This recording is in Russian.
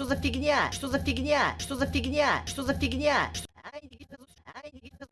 Что за фигня? Что за фигня? Что за фигня? Что за фигня? Ай,